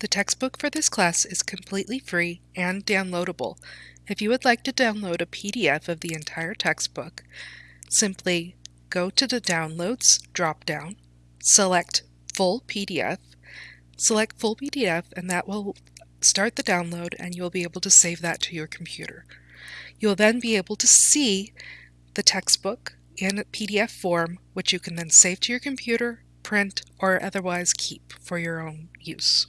The textbook for this class is completely free and downloadable. If you would like to download a PDF of the entire textbook, simply go to the Downloads drop-down, select Full PDF, select Full PDF, and that will start the download and you'll be able to save that to your computer. You'll then be able to see the textbook in PDF form, which you can then save to your computer, print, or otherwise keep for your own use.